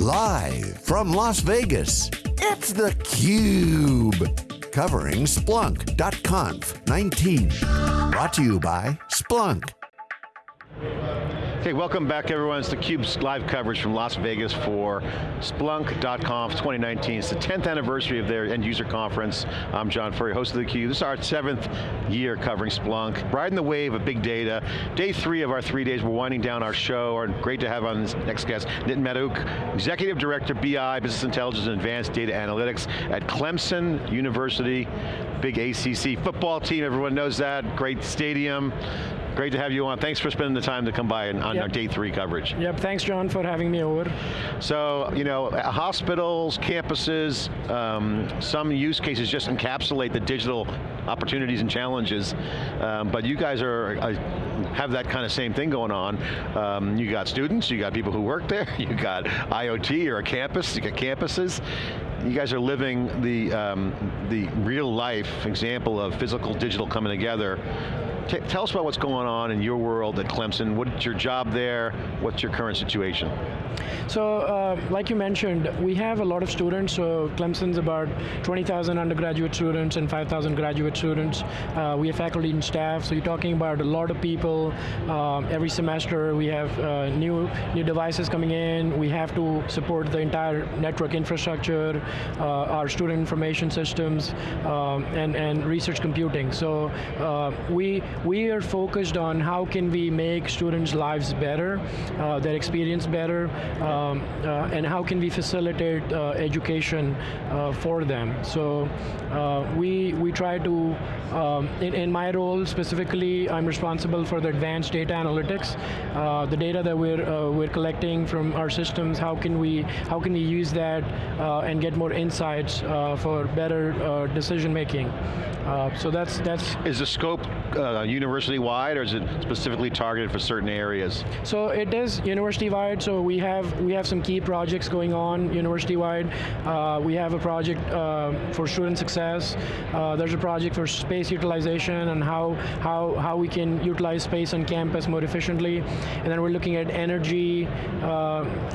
Live from Las Vegas, it's theCUBE. Covering Splunk.conf 19. Brought to you by Splunk. Okay, welcome back everyone. It's theCUBE's live coverage from Las Vegas for Splunk.conf 2019. It's the 10th anniversary of their end user conference. I'm John Furrier, host of theCUBE. This is our seventh year covering Splunk. Riding the wave of big data. Day three of our three days, we're winding down our show. Our, great to have on this next guest, Nitin Madhok, Executive Director, BI, Business Intelligence and Advanced Data Analytics at Clemson University. Big ACC football team, everyone knows that. Great stadium. Great to have you on. Thanks for spending the time to come by and, on yep. our day three coverage. Yep, thanks John for having me over. So, you know, hospitals, campuses, um, some use cases just encapsulate the digital opportunities and challenges, um, but you guys are, uh, have that kind of same thing going on. Um, you got students, you got people who work there, you got IoT or a campus, you got campuses. You guys are living the, um, the real life example of physical digital coming together tell us about what's going on in your world at Clemson. What's your job there? What's your current situation? So, uh, like you mentioned, we have a lot of students. So, Clemson's about 20,000 undergraduate students and 5,000 graduate students. Uh, we have faculty and staff. So, you're talking about a lot of people. Uh, every semester, we have uh, new new devices coming in. We have to support the entire network infrastructure, uh, our student information systems, um, and and research computing. So, uh, we we are focused on how can we make students' lives better, uh, their experience better, um, uh, and how can we facilitate uh, education uh, for them. So uh, we, we try to, um, in, in my role specifically, I'm responsible for the advanced data analytics. Uh, the data that we're, we're collecting from our systems, how can we, how can we use that and get more insights for better decision making. So that's that's. Is the scope university-wide, or is it specifically targeted for certain areas? So it is university-wide. So we have we have some key projects going on university-wide. Uh, we have a project uh, for student success. Uh, there's a project for space utilization and how how how we can utilize space on campus more efficiently. And then we're looking at energy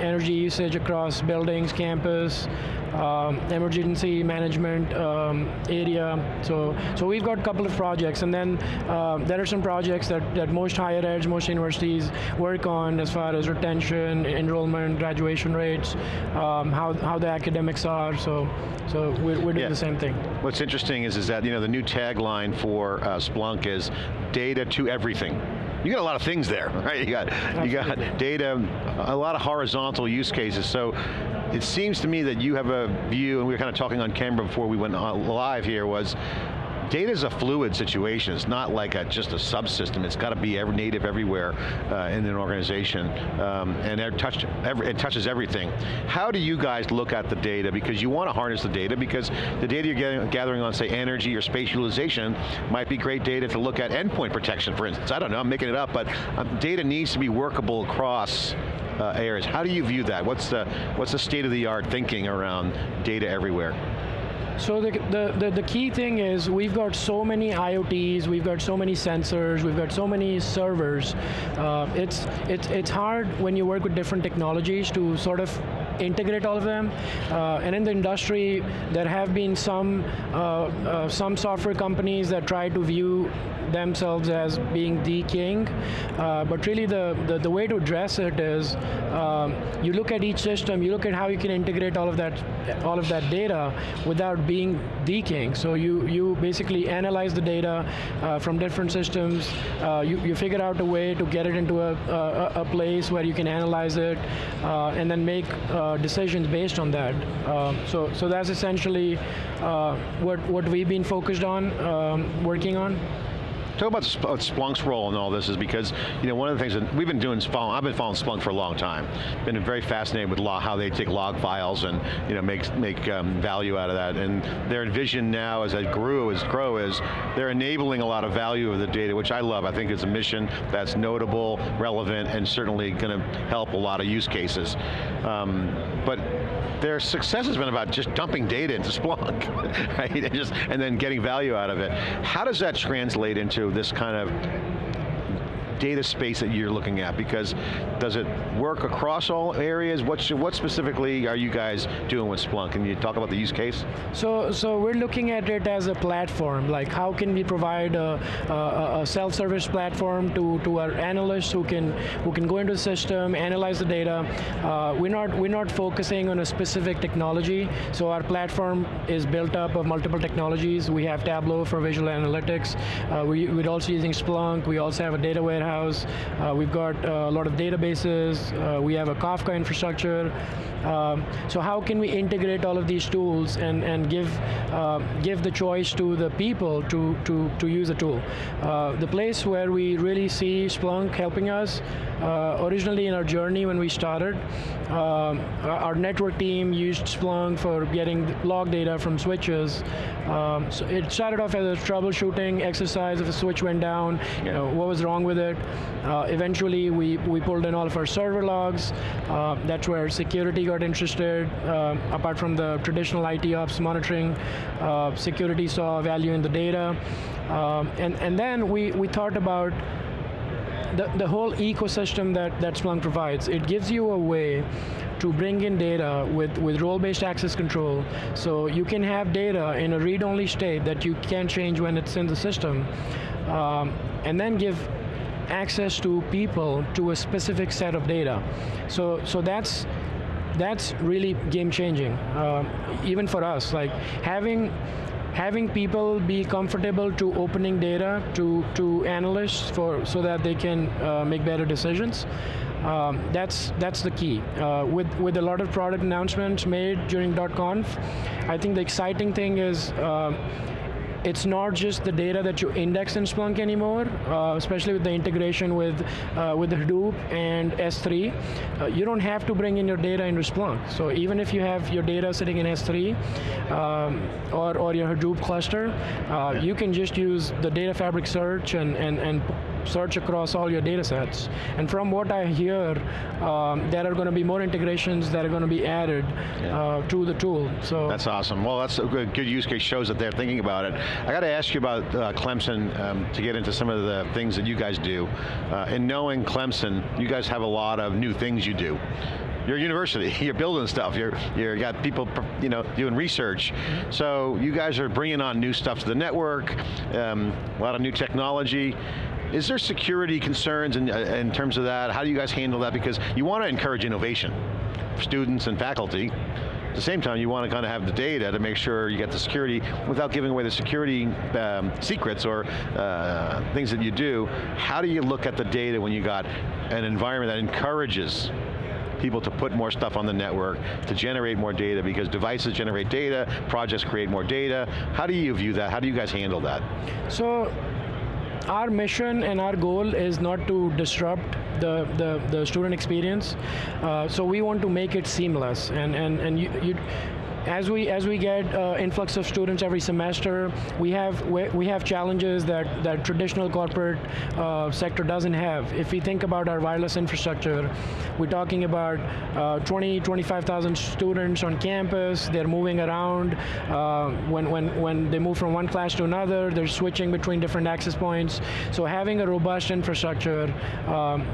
energy usage across buildings, campus um, emergency management um, area. So, so we've got a couple of projects, and then uh, there are some projects that, that most higher eds, most universities work on as far as retention, enrollment, graduation rates, um, how, how the academics are, so, so we're, we're doing yeah. the same thing. What's interesting is, is that you know, the new tagline for uh, Splunk is data to everything you got a lot of things there, right? You got, you got data, a lot of horizontal use cases. So it seems to me that you have a view, and we were kind of talking on camera before we went live here, was data is a fluid situation. It's not like a, just a subsystem. It's got to be every native everywhere uh, in an organization, um, and it, touched every, it touches everything. How do you guys look at the data? Because you want to harness the data, because the data you're getting, gathering on, say, energy or space utilization might be great data to look at endpoint protection, for instance. I don't know, I'm making it up, but um, data needs to be workable across uh, areas. How do you view that? What's the, what's the state of the art thinking around data everywhere? So the, the, the, the, key thing is we've got so many IoTs, we've got so many sensors, we've got so many servers. Uh, it's, it's, it's hard when you work with different technologies to sort of integrate all of them. Uh, and in the industry, there have been some, uh, uh some software companies that try to view themselves as being the king, uh, but really the, the, the, way to address it is um, you look at each system, you look at how you can integrate all of that, all of that data without being the king. So you, you basically analyze the data uh, from different systems, uh, you, you figure out a way to get it into a, a, a place where you can analyze it, uh, and then make uh, decisions based on that. Uh, so, so that's essentially what, what we've been focused on, um, working on. Talk about Splunk's role in all this is because, you know, one of the things that we've been doing, I've been following Splunk for a long time. Been very fascinated with law, how they take log files and, you know, make, make um, value out of that. And their vision now as they grew, as grow is, they're enabling a lot of value of the data, which I love. I think it's a mission that's notable, relevant, and certainly going to help a lot of use cases. Um, but their success has been about just dumping data into Splunk, right? And, just, and then getting value out of it. How does that translate into this kind of data space that you're looking at? Because does it work across all areas? What, what specifically are you guys doing with Splunk? Can you talk about the use case? So, so we're looking at it as a platform, like how can we provide a, a, a self-service platform to, to our analysts who can, who can go into the system, analyze the data. Uh, we're, not, we're not focusing on a specific technology, so our platform is built up of multiple technologies. We have Tableau for visual analytics. Uh, we, we're also using Splunk. We also have a data warehouse. Uh, we've got uh, a lot of databases. Uh, we have a Kafka infrastructure. Um, so how can we integrate all of these tools and, and give, uh, give the choice to the people to, to, to use the tool? Uh, the place where we really see Splunk helping us, uh, originally in our journey when we started, um, our network team used Splunk for getting log data from switches. Um, so it started off as a troubleshooting exercise if a switch went down, you know, what was wrong with it. Uh, eventually we, we pulled in all of our server logs. Uh, that's where security got interested. Uh, apart from the traditional IT ops monitoring, uh, security saw value in the data. Um, and, and then we, we thought about the, the whole ecosystem that, that Splunk provides. It gives you a way to bring in data with, with role-based access control, so you can have data in a read-only state that you can't change when it's in the system, um, and then give access to people to a specific set of data. So, so that's, that's really game changing, uh, even for us. Like having having people be comfortable to opening data to, to analysts for, so that they can uh, make better decisions. Um, that's that's the key. Uh, with with a lot of product announcements made during .conf, I think the exciting thing is uh, it's not just the data that you index in Splunk anymore, uh, especially with the integration with, uh, with Hadoop and S3. Uh, you don't have to bring in your data into Splunk. So even if you have your data sitting in S3 um, or, or your Hadoop cluster, uh, you can just use the data fabric search and, and, and search across all your data sets. And from what I hear, um, there are going to be more integrations that are going to be added yeah. uh, to the tool. So That's awesome. Well, that's a good, good use case, shows that they're thinking about it. I got to ask you about uh, Clemson um, to get into some of the things that you guys do. Uh, in knowing Clemson, you guys have a lot of new things you do you're a university, you're building stuff, you're, you got people you know, doing research. So you guys are bringing on new stuff to the network, um, a lot of new technology. Is there security concerns in, uh, in terms of that? How do you guys handle that? Because you want to encourage innovation students and faculty. At the same time, you want to kind of have the data to make sure you get the security without giving away the security um, secrets or uh, things that you do. How do you look at the data when you got an environment that encourages people to put more stuff on the network, to generate more data, because devices generate data, projects create more data. How do you view that? How do you guys handle that? So, our mission and our goal is not to disrupt the, the, the student experience. Uh, so we want to make it seamless. And, and, and you, you as we as we get uh, influx of students every semester, we have we have challenges that that traditional corporate uh, sector doesn't have. If we think about our wireless infrastructure, we're talking about uh, 20 25,000 students on campus. They're moving around. Uh, when when when they move from one class to another, they're switching between different access points. So having a robust infrastructure. Um,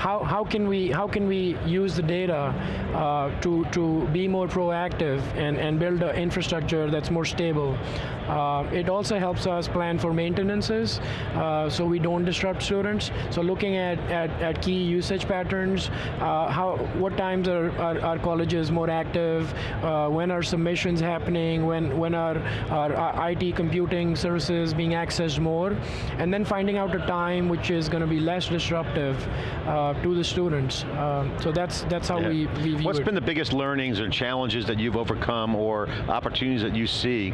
how, how can we how can we use the data uh, to to be more proactive and and build an infrastructure that's more stable? Uh, it also helps us plan for maintenances uh, so we don't disrupt students. So looking at, at, at key usage patterns, uh, how what times are, are, are colleges more active, uh, when are submissions happening, when, when are, are, are IT computing services being accessed more, and then finding out a time which is going to be less disruptive uh, to the students. Um, so that's, that's how yeah. we, we What's it. been the biggest learnings or challenges that you've overcome or opportunities that you see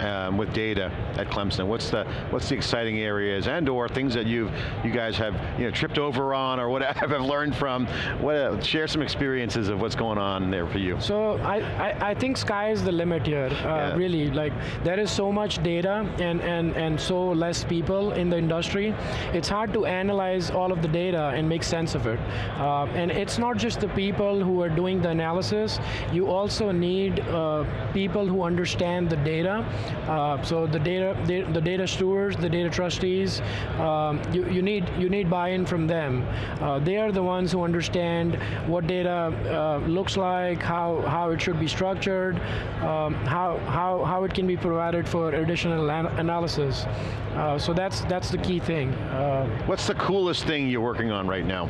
um, with data at Clemson? What's the what's the exciting areas and or things that you've you guys have you know tripped over on or what have learned from? What uh, share some experiences of what's going on there for you? So I I, I think sky is the limit here. Uh, yeah. Really, like there is so much data and and and so less people in the industry. It's hard to analyze all of the data and make sense of it. Uh, and it's not just the people who are doing the analysis. You also need uh, people who understand the data Uh, so the data, the data stewards, the data trustees, um, you, you need you need buy-in from them. Uh, they are the ones who understand what data uh, looks like, how how it should be structured, um, how how how it can be provided for additional an analysis. Uh, so that's that's the key thing. Uh, What's the coolest thing you're working on right now?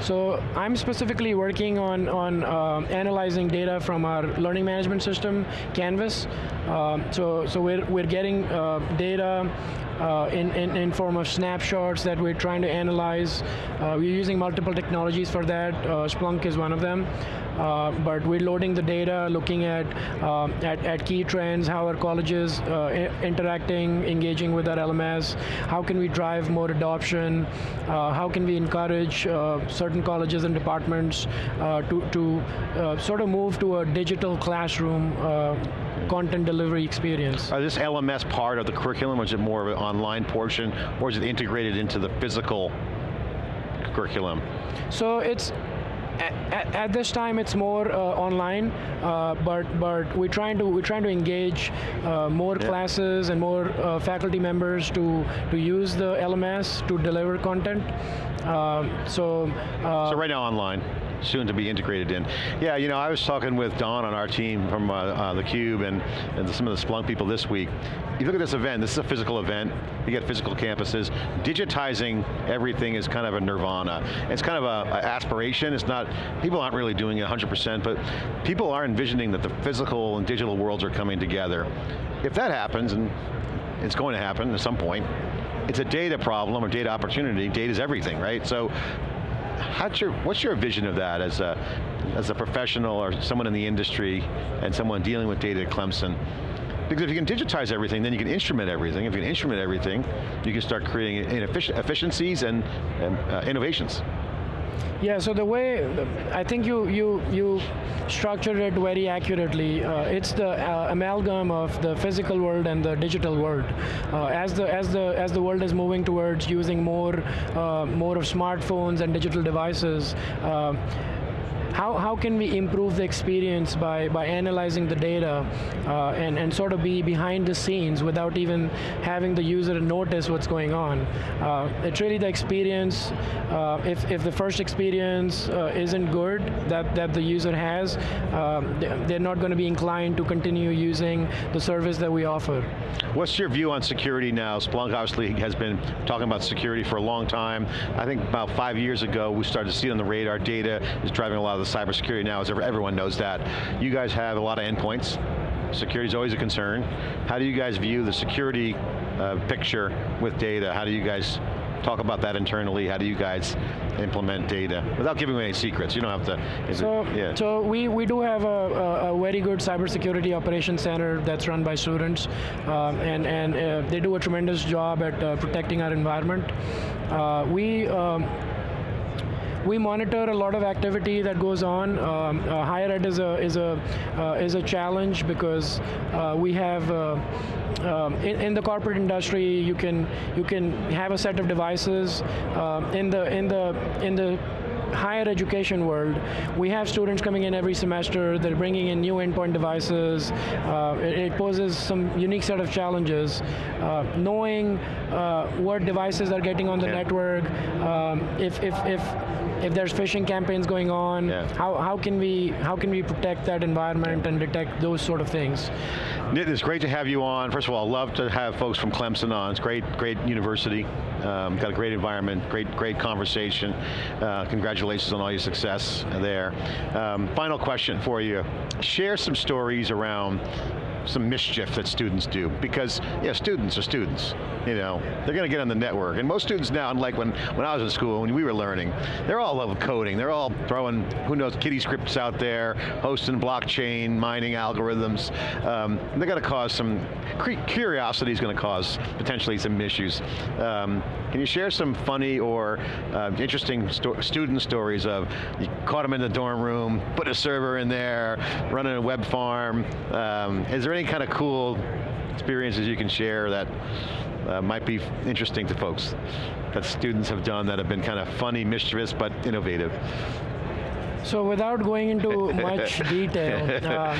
So I'm specifically working on, on uh, analyzing data from our learning management system, Canvas. Um, so so we're, we're getting uh, data uh, in, in, in, form of snapshots that we're trying to analyze. Uh, we're using multiple technologies for that. Uh, Splunk is one of them. Uh, but we're loading the data, looking at, um, at, at, key trends, how are colleges uh, interacting, engaging with our LMS, how can we drive more adoption, uh, how can we encourage certain colleges and departments to, to sort of move to a digital classroom content delivery experience. Are this LMS part of the curriculum, or is it more of an online portion, or is it integrated into the physical curriculum? So it's at, at, this time it's more uh, online, uh, but but we're trying to we're trying to engage uh, more yeah. classes and more uh, faculty members to to use the LMS to deliver content. Uh, so so right now online soon to be integrated in. Yeah, you know, I was talking with Don on our team from uh, uh, theCUBE and, and some of the Splunk people this week. You look at this event, this is a physical event, you get physical campuses, digitizing everything is kind of a nirvana. It's kind of a, a aspiration, it's not, people aren't really doing it 100%, but people are envisioning that the physical and digital worlds are coming together. If that happens, and it's going to happen at some point, it's a data problem or data opportunity, data is everything, right? So how's your, what's your vision of that as a, as a professional or someone in the industry and someone dealing with data at Clemson? Because if you can digitize everything, then you can instrument everything. If you can instrument everything, you can start creating efficiencies and, and uh, innovations. Yeah, so the way, I think you, you, you structured it very accurately. Uh, it's the uh, amalgam of the physical world and the digital world. Uh, as, the, as, the, as the world is moving towards using more, uh, more of smartphones and digital devices, uh, how, how can we improve the experience by, by analyzing the data uh, and, and sort of be behind the scenes without even having the user notice what's going on. Uh, it's really the experience, uh, if, if the first experience uh, isn't good that, that the user has, um, they're not going to be inclined to continue using the service that we offer. What's your view on security now? Splunk obviously has been talking about security for a long time. I think about five years ago we started to see on the radar data is driving a lot of the cybersecurity now, as everyone knows that. You guys have a lot of endpoints. Security is always a concern. How do you guys view the security uh, picture with data? How do you guys talk about that internally? How do you guys implement data? Without giving away any secrets, you don't have to. So, it, yeah. so we, we do have a, a, a, very good cybersecurity operations center that's run by students, um, and, and uh, they do a tremendous job at uh, protecting our environment. Uh, we um, we monitor a lot of activity that goes on. Um, uh, higher ed is a is a uh, is a challenge because uh, we have. Uh, um, in, in, the corporate industry, you can you can have a set of devices. Um, in the in the in the higher education world, we have students coming in every semester, they're bringing in new endpoint devices. Uh, it, it, poses some unique set of challenges. Uh, knowing uh, what devices are getting on the yeah. network, um, if, if, if if there's phishing campaigns going on, yeah. how, how can we how can we protect that environment and detect those sort of things? Nitin, it's great to have you on. First of all, I love to have folks from Clemson on. It's great, great university. Um, got a great environment, great, great conversation. Uh, congratulations on all your success there. Um, final question for you. Share some stories around some mischief that students do because yeah, students are students. You know, they're going to get on the network. And most students now, unlike when, when I was in school, when we were learning, they're all love coding. They're all throwing, who knows, kitty scripts out there, hosting blockchain, mining algorithms. Um, they're going to cause some, curiosity is going to cause potentially some issues. Um, can you share some funny or uh, interesting sto student stories of you caught them in the dorm room, put a server in there, running a web farm. Um, is there any kind of cool experiences you can share that uh, might be interesting to folks that students have done that have been kind of funny, mischievous, but innovative? So without going into much detail, uh,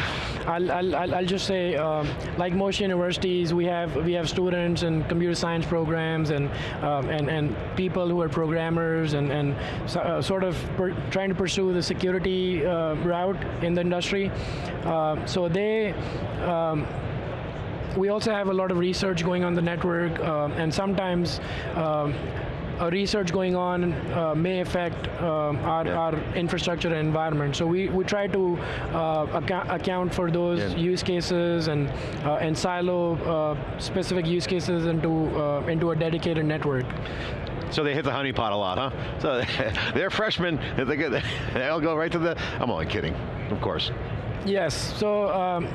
I'll, I'll, I'll, just say, um, like most universities, we have we have students in computer science programs and um, and and people who are programmers and and so, uh, sort of trying to pursue the security uh, route in the industry. Uh, so they. Um, we also have a lot of research going on the network, uh, and sometimes um, research going on uh, may affect uh, our, yeah. our, infrastructure and environment. So we, we try to uh, account, account for those yeah. use cases and uh, and silo uh, specific use cases into into a dedicated network. So they hit the honeypot a lot, huh? So they're freshmen, they get, they'll go right to the, I'm only kidding, of course. Yes, so um,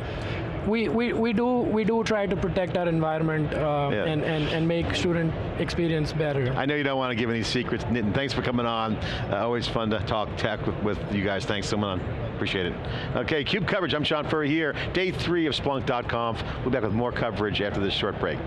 we, we, we do we do try to protect our environment uh, yeah. and, and, and make student experience better. I know you don't want to give any secrets, Nitin. Thanks for coming on. Uh, always fun to talk tech with, with you guys. Thanks so much. Appreciate it. Okay, CUBE coverage. I'm John Furrier here. Day three of Splunk.conf. We'll be back with more coverage after this short break.